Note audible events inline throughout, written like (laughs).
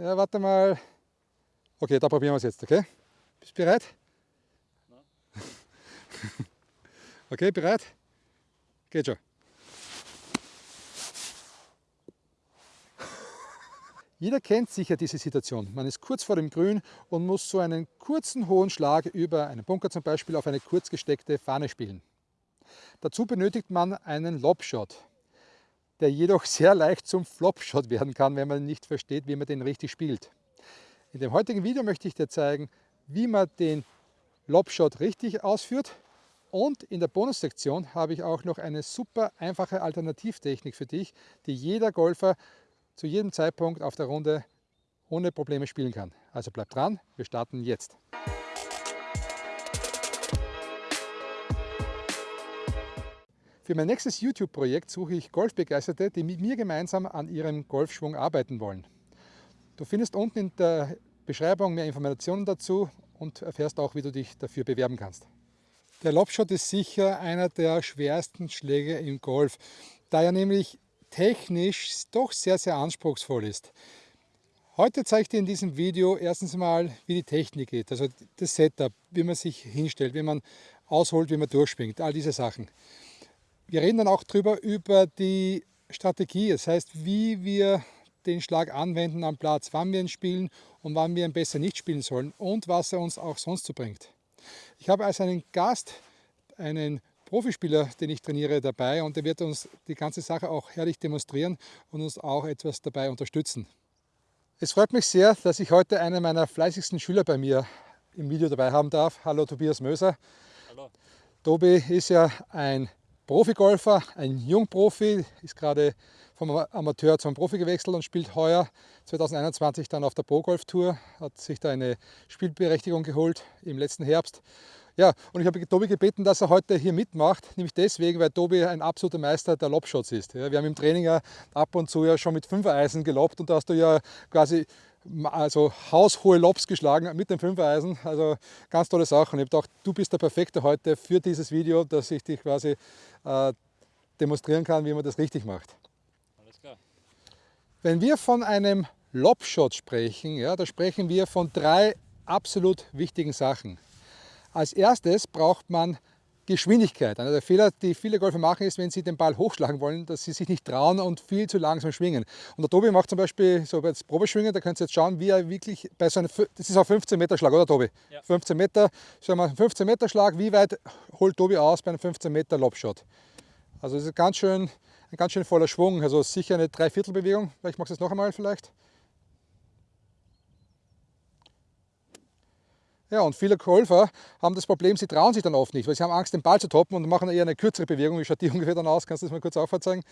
Ja, warte mal. Okay, da probieren wir es jetzt, okay? Bist du bereit? Nein. okay, bereit? Geht schon. Jeder kennt sicher diese Situation. Man ist kurz vor dem Grün und muss so einen kurzen hohen Schlag über einen Bunker zum Beispiel auf eine kurz gesteckte Fahne spielen. Dazu benötigt man einen Lobshot, der jedoch sehr leicht zum Flopshot werden kann, wenn man nicht versteht, wie man den richtig spielt. In dem heutigen Video möchte ich dir zeigen, wie man den Lobshot richtig ausführt und in der Bonussektion habe ich auch noch eine super einfache Alternativtechnik für dich, die jeder Golfer zu jedem Zeitpunkt auf der Runde ohne Probleme spielen kann. Also bleib dran, wir starten jetzt. Für mein nächstes YouTube-Projekt suche ich Golfbegeisterte, die mit mir gemeinsam an ihrem Golfschwung arbeiten wollen. Du findest unten in der Beschreibung mehr Informationen dazu und erfährst auch, wie du dich dafür bewerben kannst. Der Lobshot ist sicher einer der schwersten Schläge im Golf, da er nämlich technisch doch sehr, sehr anspruchsvoll ist. Heute zeige ich dir in diesem Video erstens mal, wie die Technik geht, also das Setup, wie man sich hinstellt, wie man ausholt, wie man durchspringt, all diese Sachen. Wir reden dann auch darüber, über die Strategie, das heißt, wie wir den Schlag anwenden am Platz, wann wir ihn spielen und wann wir ihn besser nicht spielen sollen und was er uns auch sonst so bringt. Ich habe als einen Gast einen Profispieler, den ich trainiere, dabei und der wird uns die ganze Sache auch herrlich demonstrieren und uns auch etwas dabei unterstützen. Es freut mich sehr, dass ich heute einen meiner fleißigsten Schüler bei mir im Video dabei haben darf. Hallo Tobias Möser. Hallo. Tobi ist ja ein Profigolfer, ein Jungprofi, ist gerade vom Amateur zum Profi gewechselt und spielt heuer 2021 dann auf der Pro Golf Tour, hat sich da eine Spielberechtigung geholt im letzten Herbst ja, und ich habe Tobi gebeten, dass er heute hier mitmacht, nämlich deswegen, weil Tobi ein absoluter Meister der Lobshots ist. Ja, wir haben im Training ja ab und zu ja schon mit Fünfer-Eisen gelobt und da hast du ja quasi also haushohe Lobs geschlagen mit dem Fünfer-Eisen. Also ganz tolle Sache. Und ich habe gedacht, du bist der Perfekte heute für dieses Video, dass ich dich quasi äh, demonstrieren kann, wie man das richtig macht. Alles klar. Wenn wir von einem Lobshot sprechen, ja, da sprechen wir von drei absolut wichtigen Sachen. Als erstes braucht man Geschwindigkeit. Einer der Fehler, die viele Golfer machen, ist, wenn sie den Ball hochschlagen wollen, dass sie sich nicht trauen und viel zu langsam schwingen. Und der Tobi macht zum Beispiel so als Probeschwingen, da könnt ihr jetzt schauen, wie er wirklich bei so einem, das ist auch 15 Meter Schlag, oder Tobi? Ja. 15 Meter, sagen wir 15 Meter Schlag, wie weit holt Tobi aus bei einem 15 Meter Lobshot? Also das ist ganz schön, ein ganz schön voller Schwung, also sicher eine Dreiviertelbewegung. Vielleicht machst du es noch einmal vielleicht. Ja, und viele Golfer haben das Problem, sie trauen sich dann oft nicht, weil sie haben Angst, den Ball zu toppen und machen eher eine kürzere Bewegung. Wie schaut die (laughs) ungefähr dann aus? Kannst du das mal kurz aufzeigen?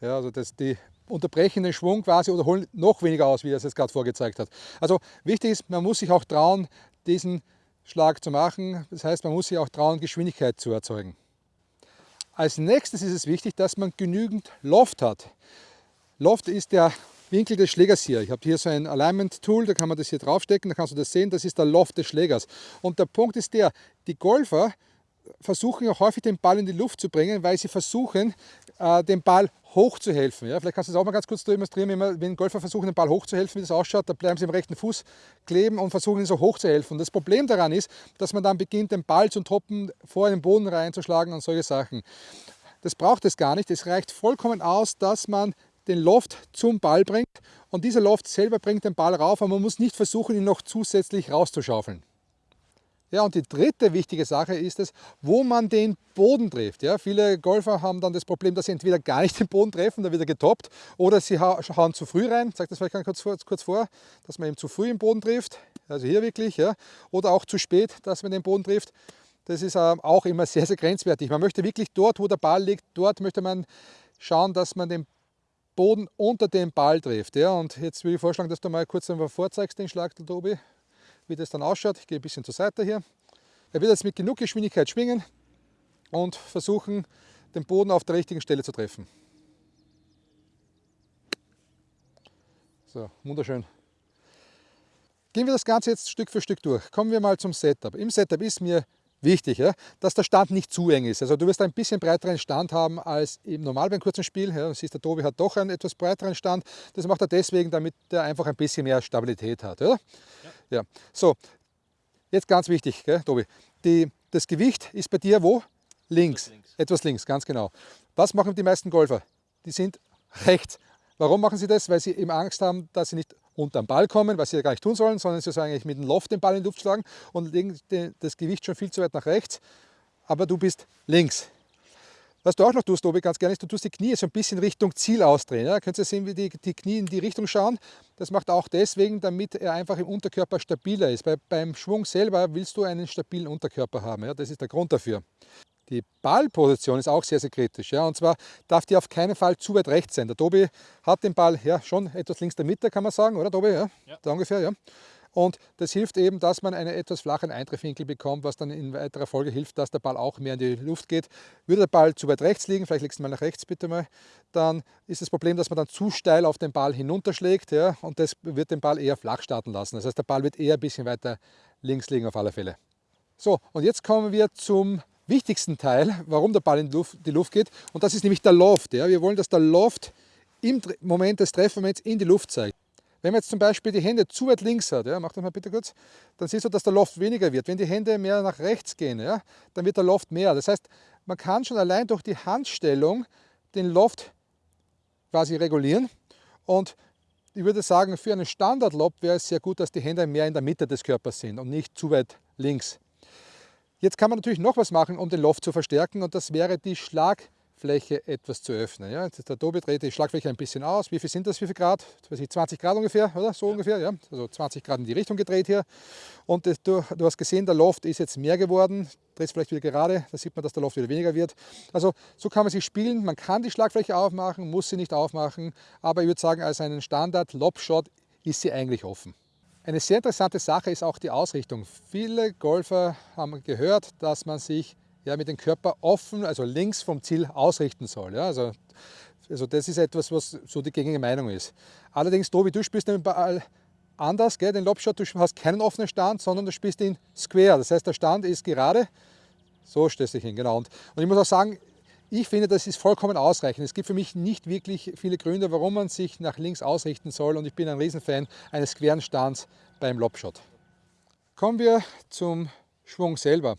Ja, also das, die unterbrechen den Schwung quasi oder holen noch weniger aus, wie er es jetzt gerade vorgezeigt hat. Also wichtig ist, man muss sich auch trauen, diesen Schlag zu machen. Das heißt, man muss sich auch trauen, Geschwindigkeit zu erzeugen. Als nächstes ist es wichtig, dass man genügend Loft hat. Loft ist der Winkel des Schlägers hier. Ich habe hier so ein Alignment Tool, da kann man das hier draufstecken, da kannst du das sehen, das ist der Loft des Schlägers. Und der Punkt ist der, die Golfer versuchen auch häufig den Ball in die Luft zu bringen, weil sie versuchen, äh, den Ball hochzuhelfen. Ja, vielleicht kannst du das auch mal ganz kurz demonstrieren, wenn Golfer versuchen, den Ball hochzuhelfen, wie das ausschaut, da bleiben sie im rechten Fuß kleben und versuchen, ihn so hochzuhelfen. Das Problem daran ist, dass man dann beginnt, den Ball zu toppen, vor den Boden reinzuschlagen und solche Sachen. Das braucht es gar nicht. Es reicht vollkommen aus, dass man den Loft zum Ball bringt und dieser Loft selber bringt den Ball rauf, aber man muss nicht versuchen, ihn noch zusätzlich rauszuschaufeln. Ja, und die dritte wichtige Sache ist es, wo man den Boden trifft. Ja, viele Golfer haben dann das Problem, dass sie entweder gar nicht den Boden treffen, da wird er getoppt, oder sie hauen zu früh rein. Ich sage das vielleicht kurz vor, kurz vor, dass man eben zu früh im Boden trifft, also hier wirklich, ja, oder auch zu spät, dass man den Boden trifft. Das ist ähm, auch immer sehr, sehr grenzwertig. Man möchte wirklich dort, wo der Ball liegt, dort möchte man schauen, dass man den Boden unter den Ball trifft. Ja? Und jetzt würde ich vorschlagen, dass du mal kurz einmal vorzeigst, den Schlag, der Tobi, wie das dann ausschaut. Ich gehe ein bisschen zur Seite hier. Er wird jetzt mit genug Geschwindigkeit schwingen und versuchen, den Boden auf der richtigen Stelle zu treffen. So, wunderschön. Gehen wir das Ganze jetzt Stück für Stück durch. Kommen wir mal zum Setup. Im Setup ist mir wichtig, ja, dass der Stand nicht zu eng ist. Also du wirst ein bisschen breiteren Stand haben als im normal beim kurzen Spiel. Ja, siehst, der Tobi hat doch einen etwas breiteren Stand. Das macht er deswegen, damit er einfach ein bisschen mehr Stabilität hat. Oder? Ja. ja. So, jetzt ganz wichtig, gell, Tobi. Die, das Gewicht ist bei dir wo? Links. Etwas links. Etwas links, ganz genau. Was machen die meisten Golfer? Die sind rechts. Warum machen sie das? Weil sie eben Angst haben, dass sie nicht unter den Ball kommen, was sie ja gar nicht tun sollen, sondern sie sollen eigentlich mit dem Loft den Ball in die Luft schlagen und legen das Gewicht schon viel zu weit nach rechts, aber du bist links. Was du auch noch tust, Tobi, ganz gerne ist, du tust die Knie so ein bisschen Richtung Ziel ausdrehen. Ja? Könnt ihr sehen, wie die, die Knie in die Richtung schauen. Das macht er auch deswegen, damit er einfach im Unterkörper stabiler ist. Bei, beim Schwung selber willst du einen stabilen Unterkörper haben. Ja? Das ist der Grund dafür. Die Ballposition ist auch sehr, sehr kritisch. Ja? Und zwar darf die auf keinen Fall zu weit rechts sein. Der Tobi hat den Ball ja, schon etwas links der Mitte, kann man sagen, oder Tobi? Ja, ja. Da ungefähr, ja. Und das hilft eben, dass man einen etwas flachen Eintreffwinkel bekommt, was dann in weiterer Folge hilft, dass der Ball auch mehr in die Luft geht. Würde der Ball zu weit rechts liegen, vielleicht legst du mal nach rechts bitte mal, dann ist das Problem, dass man dann zu steil auf den Ball hinunterschlägt ja, und das wird den Ball eher flach starten lassen. Das heißt, der Ball wird eher ein bisschen weiter links liegen auf alle Fälle. So, und jetzt kommen wir zum wichtigsten Teil, warum der Ball in die Luft, geht. Und das ist nämlich der Loft. Ja. Wir wollen, dass der Loft im Moment des Treffmoments in die Luft zeigt. Wenn man jetzt zum Beispiel die Hände zu weit links hat, ja, mach das mal bitte kurz, dann siehst du, dass der Loft weniger wird. Wenn die Hände mehr nach rechts gehen, ja, dann wird der Loft mehr. Das heißt, man kann schon allein durch die Handstellung den Loft quasi regulieren. Und ich würde sagen, für einen Standard-Lob wäre es sehr gut, dass die Hände mehr in der Mitte des Körpers sind und nicht zu weit links. Jetzt kann man natürlich noch was machen, um den Loft zu verstärken und das wäre die Schlagfläche etwas zu öffnen. Ja, jetzt der Tobi dreht die Schlagfläche ein bisschen aus. Wie viel sind das? Wie viel Grad? Weiß ich, 20 Grad ungefähr, oder? So ja. ungefähr, ja. Also 20 Grad in die Richtung gedreht hier. Und das, du, du, hast gesehen, der Loft ist jetzt mehr geworden. Drehst vielleicht wieder gerade, da sieht man, dass der Loft wieder weniger wird. Also so kann man sich spielen. Man kann die Schlagfläche aufmachen, muss sie nicht aufmachen. Aber ich würde sagen, als einen Standard-Lob-Shot ist sie eigentlich offen. Eine sehr interessante Sache ist auch die Ausrichtung. Viele Golfer haben gehört, dass man sich ja, mit dem Körper offen, also links vom Ziel ausrichten soll. Ja, also, also das ist etwas, was so die gängige Meinung ist. Allerdings, Tobi, du spielst den Ball anders, gell? den Lobshot, du hast keinen offenen Stand, sondern du spielst ihn square. Das heißt, der Stand ist gerade, so stellst du dich hin, genau. Und, und ich muss auch sagen, ich finde, das ist vollkommen ausreichend. Es gibt für mich nicht wirklich viele Gründe, warum man sich nach links ausrichten soll und ich bin ein Riesenfan eines queren Stands beim Lobshot. Kommen wir zum Schwung selber.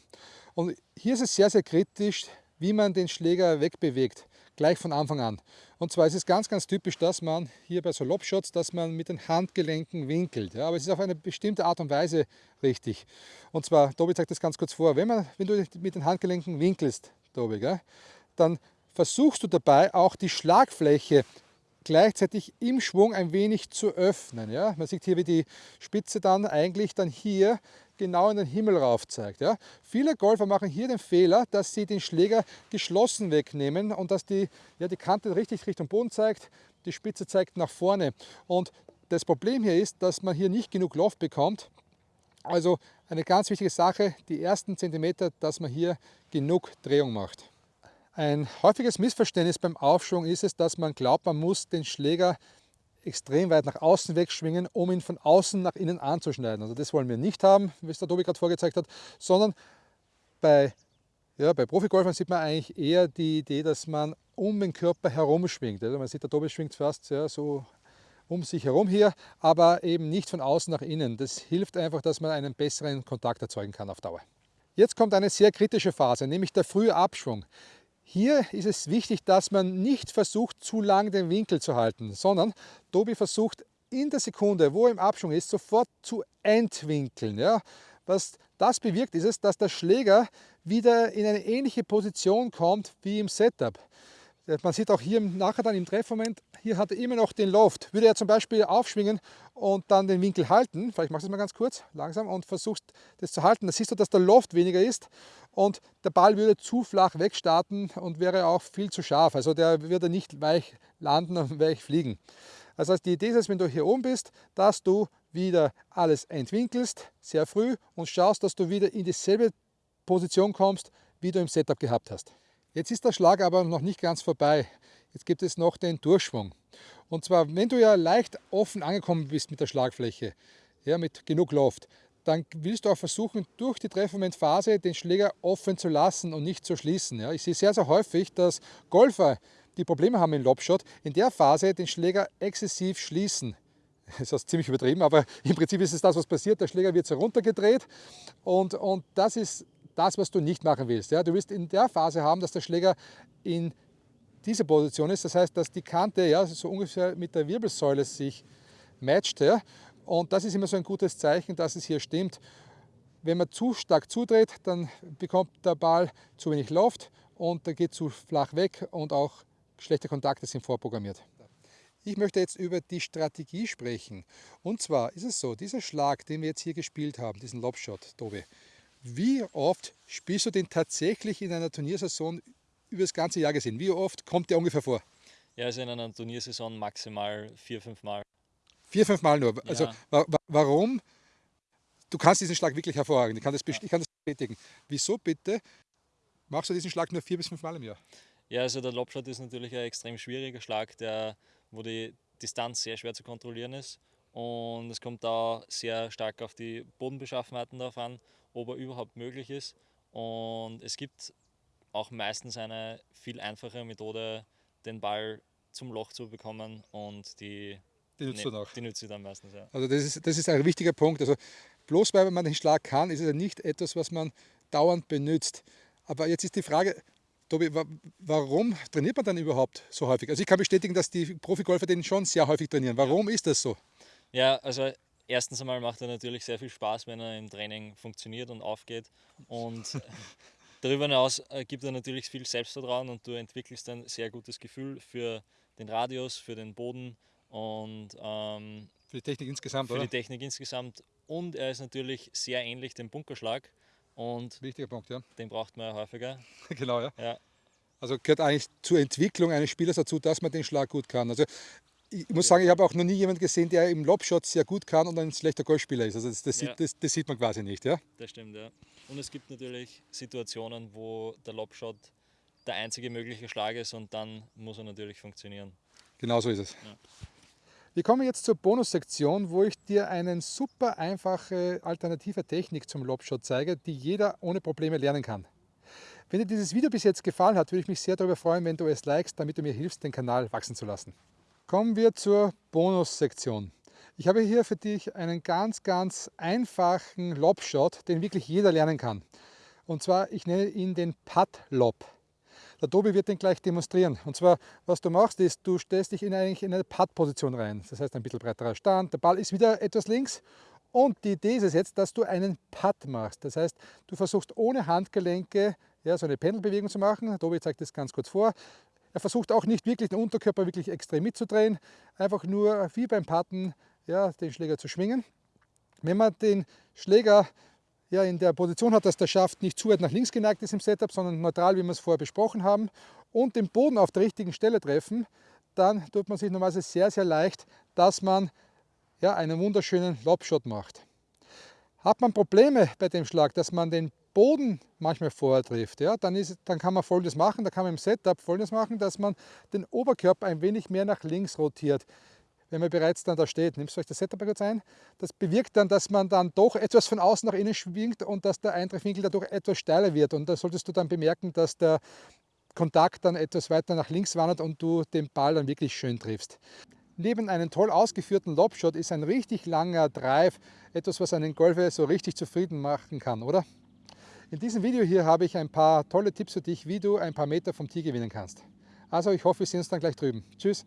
Und hier ist es sehr, sehr kritisch, wie man den Schläger wegbewegt, gleich von Anfang an. Und zwar ist es ganz, ganz typisch, dass man hier bei so Lobshots, dass man mit den Handgelenken winkelt. Ja, aber es ist auf eine bestimmte Art und Weise richtig. Und zwar, Tobi zeigt das ganz kurz vor, wenn, man, wenn du mit den Handgelenken winkelst, Tobi, gell, dann versuchst du dabei auch die Schlagfläche gleichzeitig im Schwung ein wenig zu öffnen. Ja? Man sieht hier, wie die Spitze dann eigentlich dann hier genau in den Himmel rauf zeigt. Ja? Viele Golfer machen hier den Fehler, dass sie den Schläger geschlossen wegnehmen und dass die, ja, die Kante richtig Richtung Boden zeigt, die Spitze zeigt nach vorne. Und das Problem hier ist, dass man hier nicht genug Loft bekommt. Also eine ganz wichtige Sache, die ersten Zentimeter, dass man hier genug Drehung macht. Ein häufiges Missverständnis beim Aufschwung ist es, dass man glaubt, man muss den Schläger extrem weit nach außen wegschwingen, um ihn von außen nach innen anzuschneiden. Also das wollen wir nicht haben, wie es der Tobi gerade vorgezeigt hat, sondern bei, ja, bei Profigolfern sieht man eigentlich eher die Idee, dass man um den Körper herum schwingt. Also man sieht, der Tobi schwingt fast ja, so um sich herum hier, aber eben nicht von außen nach innen. Das hilft einfach, dass man einen besseren Kontakt erzeugen kann auf Dauer. Jetzt kommt eine sehr kritische Phase, nämlich der frühe Abschwung. Hier ist es wichtig, dass man nicht versucht, zu lang den Winkel zu halten, sondern Tobi versucht in der Sekunde, wo er im Abschwung ist, sofort zu entwinkeln. Ja? Was das bewirkt, ist es, dass der Schläger wieder in eine ähnliche Position kommt wie im Setup. Man sieht auch hier nachher dann im Treffmoment, hier hat er immer noch den Loft. Würde er zum Beispiel aufschwingen und dann den Winkel halten, vielleicht machst du es mal ganz kurz, langsam, und versuchst das zu halten, dann siehst du, dass der Loft weniger ist und der Ball würde zu flach wegstarten und wäre auch viel zu scharf. Also der würde nicht weich landen und (laughs) weich fliegen. Das heißt, die Idee ist, wenn du hier oben bist, dass du wieder alles entwinkelst, sehr früh, und schaust, dass du wieder in dieselbe Position kommst, wie du im Setup gehabt hast. Jetzt ist der Schlag aber noch nicht ganz vorbei. Jetzt gibt es noch den Durchschwung. Und zwar, wenn du ja leicht offen angekommen bist mit der Schlagfläche, ja, mit genug Loft, dann willst du auch versuchen, durch die Treffmomentphase den Schläger offen zu lassen und nicht zu schließen. Ja, ich sehe sehr, sehr häufig, dass Golfer, die Probleme haben im Lobshot, in der Phase den Schläger exzessiv schließen. (laughs) Das ist ziemlich übertrieben, aber im Prinzip ist es das, was passiert. Der Schläger wird so runtergedreht und, und das ist das, was du nicht machen willst. Ja, du willst in der Phase haben, dass der Schläger in dieser Position ist. Das heißt, dass die Kante ja, so ungefähr mit der Wirbelsäule sich matcht. Ja, und das ist immer so ein gutes Zeichen, dass es hier stimmt. Wenn man zu stark zudreht, dann bekommt der Ball zu wenig Luft und der geht zu flach weg und auch schlechte Kontakte sind vorprogrammiert. Ich möchte jetzt über die Strategie sprechen. Und zwar ist es so, dieser Schlag, den wir jetzt hier gespielt haben, diesen Lobshot, Tobi, wie oft spielst du den tatsächlich in einer Turniersaison über das ganze Jahr gesehen? Wie oft kommt der ungefähr vor? Ja, also in einer Turniersaison maximal vier, fünf Mal. Vier, fünf Mal nur. Also ja. wa warum? Du kannst diesen Schlag wirklich hervorragend. Ich kann, das ich kann das bestätigen. Wieso bitte machst du diesen Schlag nur vier bis fünf Mal im Jahr? Ja, also der Lobshot ist natürlich ein extrem schwieriger Schlag, der, wo die Distanz sehr schwer zu kontrollieren ist. Und es kommt da sehr stark auf die Bodenbeschaffenheiten darauf an, ob er überhaupt möglich ist. Und es gibt auch meistens eine viel einfache Methode, den Ball zum Loch zu bekommen und die die nützt nee, du noch. Die nützt du dann meistens, ja. Also das ist, das ist ein wichtiger Punkt. Also bloß weil man den Schlag kann, ist es ja nicht etwas, was man dauernd benutzt. Aber jetzt ist die Frage, Tobi, warum trainiert man dann überhaupt so häufig? Also ich kann bestätigen, dass die Profigolfer den schon sehr häufig trainieren. Warum ja. ist das so? Ja, also erstens einmal macht er natürlich sehr viel Spaß, wenn er im Training funktioniert und aufgeht. Und (laughs) darüber hinaus äh, gibt er natürlich viel Selbstvertrauen und du entwickelst ein sehr gutes Gefühl für den Radius, für den Boden und ähm, für die Technik insgesamt, für oder? die Technik insgesamt. Und er ist natürlich sehr ähnlich dem Bunkerschlag. Und Wichtiger Punkt, ja. Den braucht man ja häufiger. (laughs) genau, ja. ja. Also gehört eigentlich zur Entwicklung eines Spielers dazu, dass man den Schlag gut kann. Also ich muss sagen, ich habe auch noch nie jemanden gesehen, der im Lobshot sehr gut kann und ein schlechter Golfspieler ist. Also das, das, ja. das, das, sieht man quasi nicht. Ja? Das stimmt, ja. Und es gibt natürlich Situationen, wo der Lobshot der einzige mögliche Schlag ist und dann muss er natürlich funktionieren. Genau so ist es. Ja. Wir kommen jetzt zur Bonussektion, wo ich dir eine super einfache alternative Technik zum Lobshot zeige, die jeder ohne Probleme lernen kann. Wenn dir dieses Video bis jetzt gefallen hat, würde ich mich sehr darüber freuen, wenn du es likest, damit du mir hilfst, den Kanal wachsen zu lassen. Kommen wir zur Bonussektion. Ich habe hier für dich einen ganz, ganz einfachen Lobshot, den wirklich jeder lernen kann. Und zwar, ich nenne ihn den Putt-Lob. Der Tobi wird den gleich demonstrieren. Und zwar, was du machst, ist, du stellst dich in, eigentlich in eine Putt-Position rein. Das heißt, ein bisschen breiterer Stand, der Ball ist wieder etwas links. Und die Idee ist es jetzt, dass du einen Putt machst. Das heißt, du versuchst ohne Handgelenke ja, so eine Pendelbewegung zu machen. Der Tobi zeigt das ganz kurz vor. Er versucht auch nicht wirklich den Unterkörper wirklich extrem mitzudrehen, einfach nur wie beim Putten ja, den Schläger zu schwingen. Wenn man den Schläger ja, in der Position hat, dass der Schaft nicht zu weit nach links geneigt ist im Setup, sondern neutral, wie wir es vorher besprochen haben, und den Boden auf der richtigen Stelle treffen, dann tut man sich normalerweise sehr, sehr leicht, dass man ja, einen wunderschönen Lobshot macht. Hat man Probleme bei dem Schlag, dass man den Boden manchmal vorher trifft, ja, dann, ist, dann kann man folgendes machen, da kann man im Setup folgendes machen, dass man den Oberkörper ein wenig mehr nach links rotiert wenn man bereits dann da steht. Nimmst du euch das Setup kurz ein? Das bewirkt dann, dass man dann doch etwas von außen nach innen schwingt und dass der Eintreffwinkel dadurch etwas steiler wird. Und da solltest du dann bemerken, dass der Kontakt dann etwas weiter nach links wandert und du den Ball dann wirklich schön triffst. Neben einem toll ausgeführten Lobshot ist ein richtig langer Drive etwas, was einen Golfer so richtig zufrieden machen kann, oder? In diesem Video hier habe ich ein paar tolle Tipps für dich, wie du ein paar Meter vom Tee gewinnen kannst. Also ich hoffe, wir sehen uns dann gleich drüben. Tschüss!